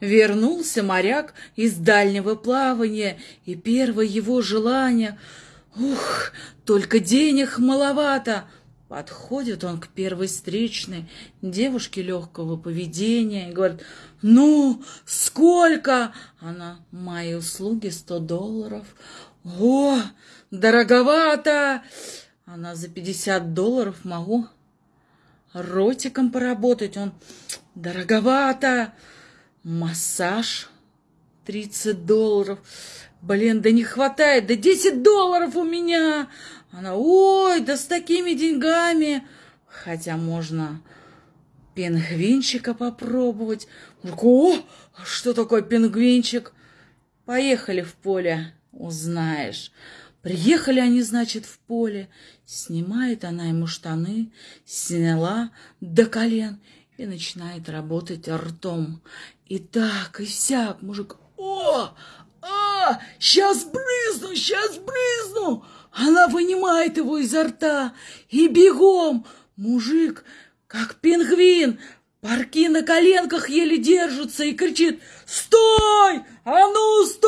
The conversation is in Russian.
Вернулся моряк из дальнего плавания, и первое его желание — ух, только денег маловато. Подходит он к первой встречной девушке легкого поведения и говорит, «Ну, сколько?» Она, «Мои услуги сто долларов». «О, дороговато!» Она, «За пятьдесят долларов могу ротиком поработать». Он, «Дороговато!» Массаж 30 долларов. Блин, да не хватает, да 10 долларов у меня. Она, ой, да с такими деньгами. Хотя можно пингвинчика попробовать. О, что такое пингвинчик? Поехали в поле, узнаешь. Приехали они, значит, в поле. Снимает она ему штаны, сняла до колен и начинает работать ртом. И так, и сяк, мужик, о, а, сейчас брызну, сейчас брызну. Она вынимает его изо рта и бегом. Мужик, как пингвин, парки на коленках еле держатся и кричит «Стой! А ну, стой!»